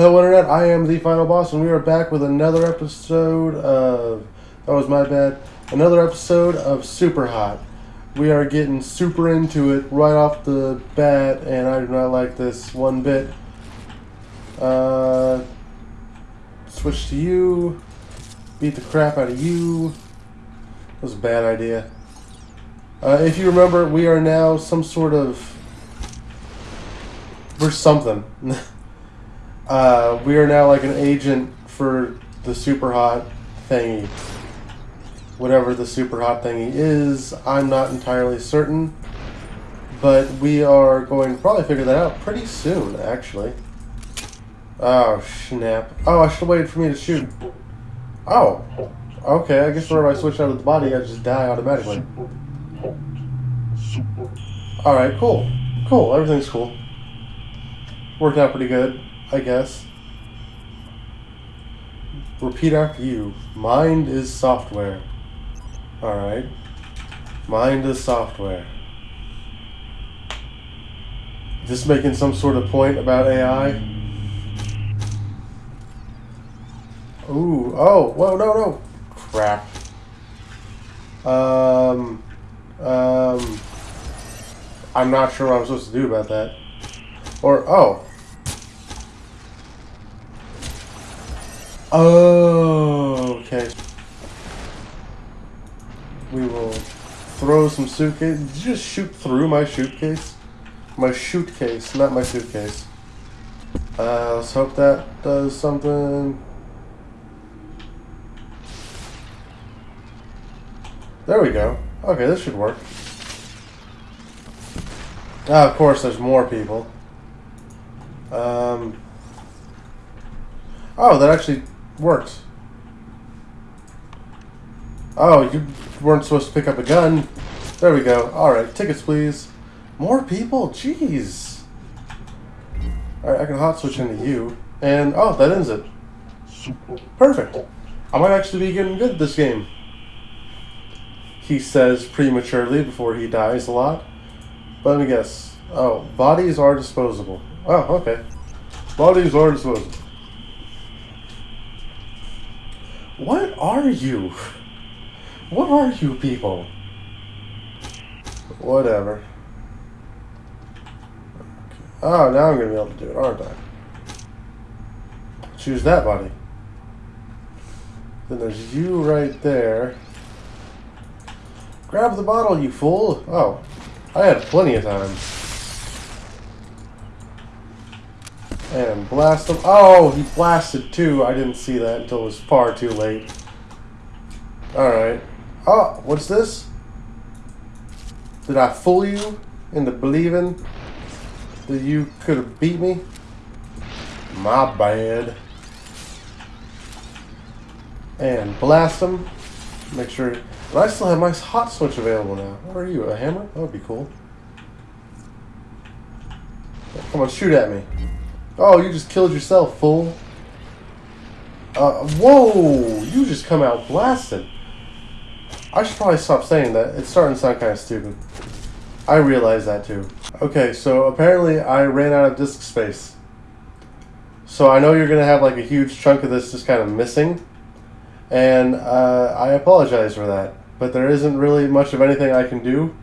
Hello Internet, I am the Final Boss and we are back with another episode of, that was my bad, another episode of Super Hot. We are getting super into it right off the bat and I do not like this one bit. Uh, switch to you, beat the crap out of you. That was a bad idea. Uh, if you remember, we are now some sort of, we're something. Uh, we are now like an agent for the super hot thingy. Whatever the super hot thingy is, I'm not entirely certain. But we are going to probably figure that out pretty soon, actually. Oh, snap. Oh, I should have waited for me to shoot. Oh. Okay, I guess whenever I switch out of the body, I just die automatically. Alright, cool. Cool, everything's cool. Worked out pretty good. I guess. Repeat after you. Mind is software. Alright. Mind is software. Just making some sort of point about AI? Ooh, oh, whoa, no, no. Crap. Um, um, I'm not sure what I'm supposed to do about that. Or, oh, Oh, okay. We will throw some suitcase. Did you just shoot through my suitcase? My shoot case, not my suitcase. Uh, let's hope that does something. There we go. Okay, this should work. Ah, of course, there's more people. Um. Oh, that actually worked. Oh, you weren't supposed to pick up a gun. There we go. Alright, tickets please. More people? Jeez. Alright, I can hot switch into you. And, oh, that ends it. Perfect. I might actually be getting good at this game. He says prematurely before he dies a lot. But let me guess. Oh, bodies are disposable. Oh, okay. Bodies are disposable. What are you? What are you people? Whatever. Oh, now I'm going to be able to do it, aren't I? Choose that body. Then there's you right there. Grab the bottle, you fool. Oh, I had plenty of time. And blast him. Oh, he blasted too. I didn't see that until it was far too late. Alright. Oh, what's this? Did I fool you into believing that you could have beat me? My bad. And blast him. Make sure... But I still have my hot switch available now. What are you, a hammer? That would be cool. Come on, shoot at me. Oh, you just killed yourself, fool. Uh, whoa! You just come out blasted. I should probably stop saying that. It's starting to sound kind of stupid. I realize that too. Okay, so apparently I ran out of disk space. So I know you're going to have like a huge chunk of this just kind of missing. And uh, I apologize for that. But there isn't really much of anything I can do.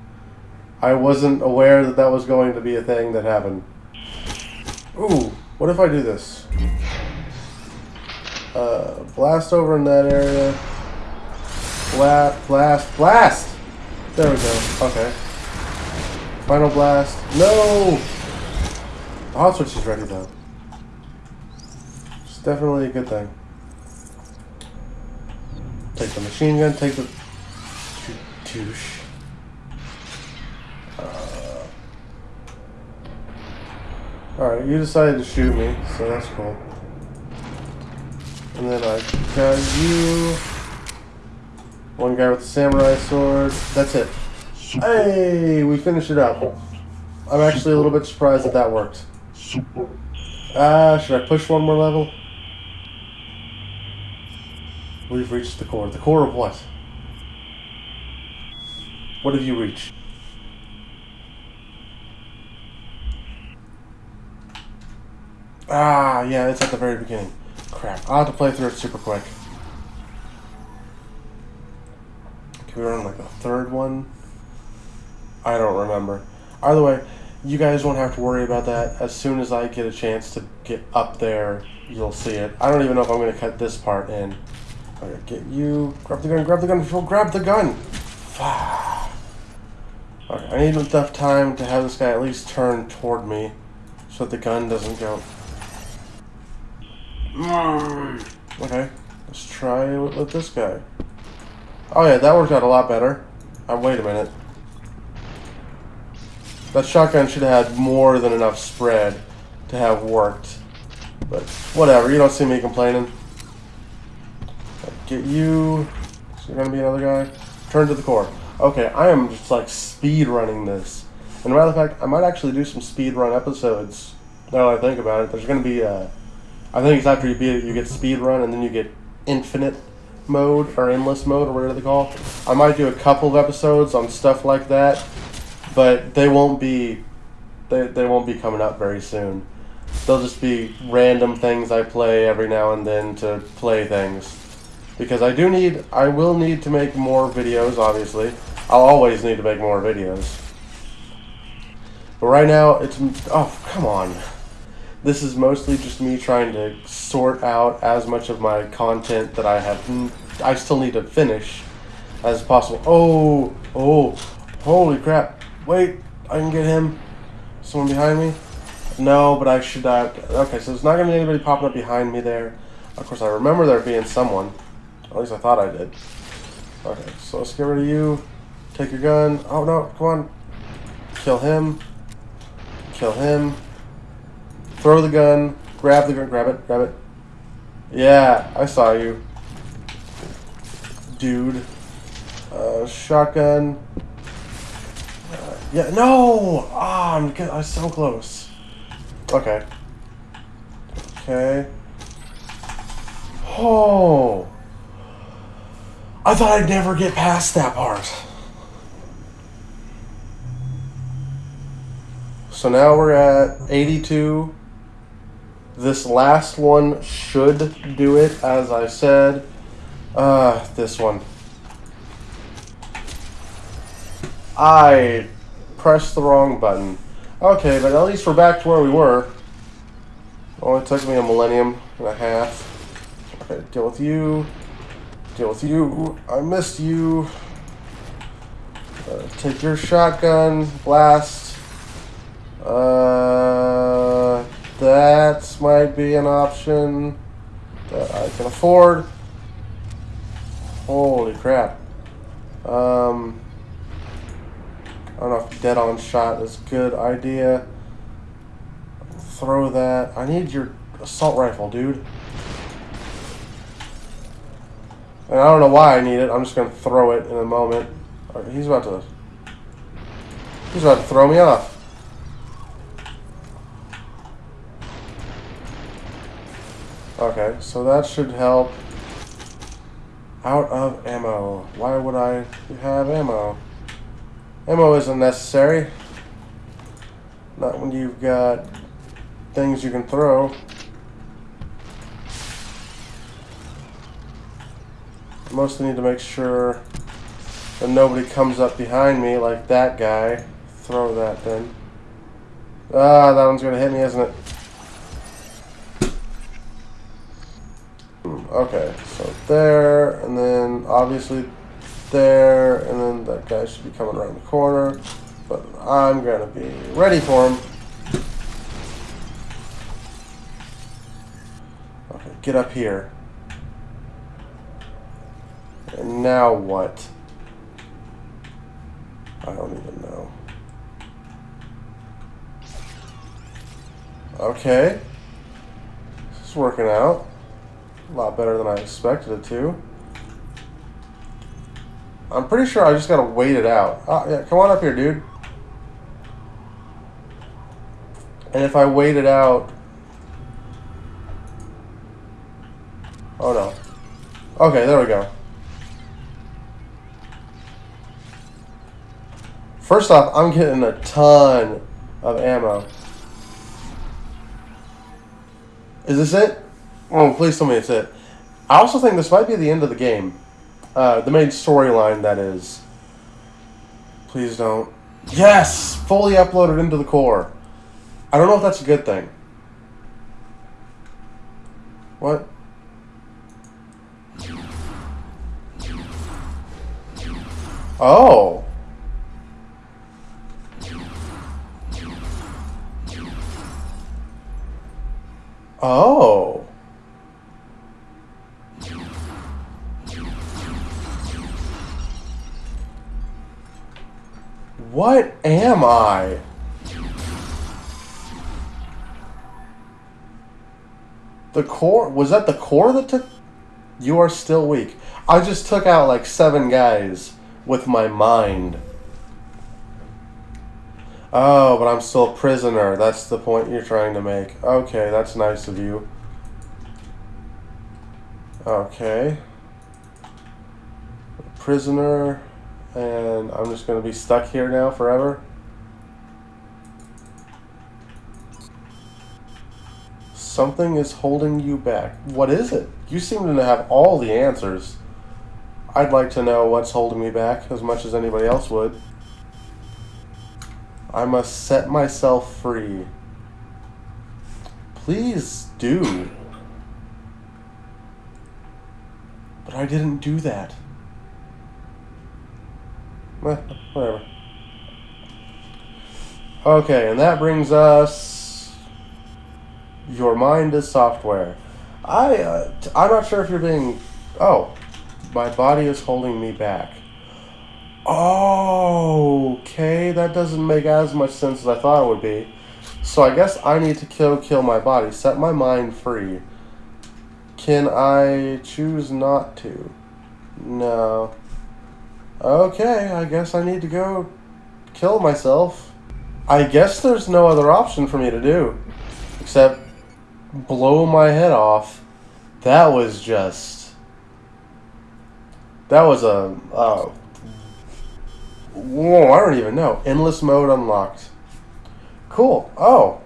I wasn't aware that that was going to be a thing that happened. Ooh, what if I do this? Uh, blast over in that area. Blast, blast, blast! There we go. Okay. Final blast. No! The hot switch is ready though. It's definitely a good thing. Take the machine gun, take the... Douche. Alright, you decided to shoot me, so that's cool. And then I got you. One guy with the samurai sword. That's it. Hey, we finished it up. I'm actually a little bit surprised that that worked. Ah, uh, should I push one more level? We've reached the core. The core of what? What have you reached? Ah, yeah, it's at the very beginning. Crap. I'll have to play through it super quick. Can we run like a third one? I don't remember. Either way, you guys won't have to worry about that. As soon as I get a chance to get up there, you'll see it. I don't even know if I'm going to cut this part in. Okay, get you. Grab the gun, grab the gun, grab the gun! Okay, I need enough time to have this guy at least turn toward me so that the gun doesn't go. Okay, let's try it with this guy. Oh yeah, that worked out a lot better. Uh, wait a minute. That shotgun should have had more than enough spread to have worked. But whatever, you don't see me complaining. Get you. Is there gonna be another guy? Turn to the core. Okay, I am just like speed running this. And matter of fact, I might actually do some speed run episodes. Now that I think about it, there's gonna be a. I think it's after you beat it, you get speed run, and then you get infinite mode or endless mode or whatever they call. I might do a couple of episodes on stuff like that, but they won't be. They, they won't be coming up very soon. They'll just be random things I play every now and then to play things because I do need, I will need to make more videos, obviously. I'll always need to make more videos. But right now, it's, oh, come on. This is mostly just me trying to sort out as much of my content that I have, I still need to finish as possible. Oh, oh, holy crap. Wait, I can get him. Someone behind me? No, but I should not. Okay, so there's not going to be anybody popping up behind me there. Of course, I remember there being someone. At least I thought I did. Okay, so let's get rid of you. Take your gun. Oh no, come on. Kill him. Kill him. Throw the gun. Grab the gun. Grab it. Grab it. Yeah, I saw you. Dude. Uh, shotgun. Uh, yeah, no! Ah, I'm. I'm so close. Okay. Okay. Oh! I thought I'd never get past that part. So now we're at 82. This last one should do it, as I said. Uh, this one. I pressed the wrong button. Okay, but at least we're back to where we were. Only took me a millennium and a half. Okay, deal with you. Deal with you. I missed you. Uh, take your shotgun. Blast. Uh, that might be an option that I can afford. Holy crap. Um, I don't know if dead on shot is a good idea. Throw that. I need your assault rifle, dude. And I don't know why I need it. I'm just going to throw it in a moment. Right, he's about to... He's about to throw me off. Okay, so that should help. Out of ammo. Why would I have ammo? Ammo isn't necessary. Not when you've got things you can throw. mostly need to make sure that nobody comes up behind me like that guy. Throw that then. Ah, that one's going to hit me, isn't it? Okay, so there, and then obviously there, and then that guy should be coming around the corner. But I'm going to be ready for him. Okay, get up here. And now what? I don't even know. Okay. This is working out. A lot better than I expected it to. I'm pretty sure I just gotta wait it out. Oh, yeah, come on up here, dude. And if I wait it out... Oh, no. Okay, there we go. First off, I'm getting a ton of ammo. Is this it? Oh, please tell me it's it. I also think this might be the end of the game. Uh, the main storyline, that is. Please don't. Yes! Fully uploaded into the core. I don't know if that's a good thing. What? Oh. Oh. What am I? The core? Was that the core that took... You are still weak. I just took out like seven guys with my mind. Oh, but I'm still a prisoner. That's the point you're trying to make. Okay, that's nice of you. Okay. Prisoner, and I'm just going to be stuck here now forever. Something is holding you back. What is it? You seem to have all the answers. I'd like to know what's holding me back as much as anybody else would. I must set myself free. Please do. But I didn't do that. Whatever. Okay, and that brings us your mind is software. I, uh, t- I'm not sure if you're being. Oh, my body is holding me back. Oh, okay, that doesn't make as much sense as I thought it would be. So I guess I need to kill kill my body, set my mind free. Can I choose not to? No. Okay, I guess I need to go kill myself. I guess there's no other option for me to do except blow my head off. That was just. That was a. Uh, whoa, I don't even know. Endless mode unlocked. Cool. Oh.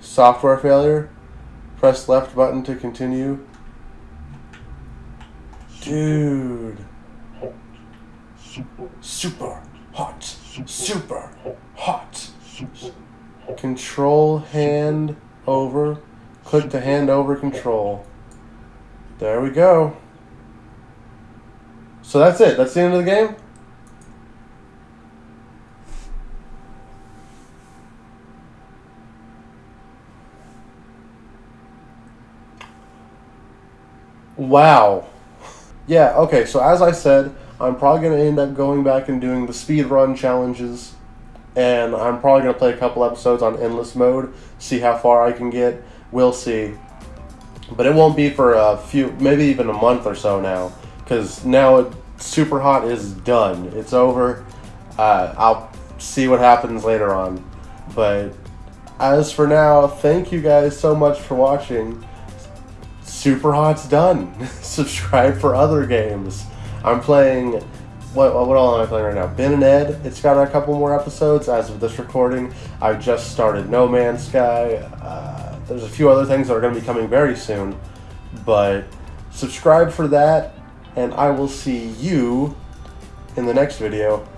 Software failure. Press left button to continue. Dude. Super hot. Super hot. Control hand over. Click the hand over control. There we go. So that's it. That's the end of the game? Wow. Yeah, okay, so as I said, I'm probably going to end up going back and doing the speed run challenges and I'm probably gonna play a couple episodes on endless mode, see how far I can get. We'll see, but it won't be for a few, maybe even a month or so now, because now it, super hot is done. It's over. Uh, I'll see what happens later on, but as for now, thank you guys so much for watching. Super Hot's done. Subscribe for other games. I'm playing what, what all am I playing right now? Ben and Ed. It's got a couple more episodes as of this recording. I just started No Man's Sky. Uh, there's a few other things that are going to be coming very soon. But subscribe for that, and I will see you in the next video.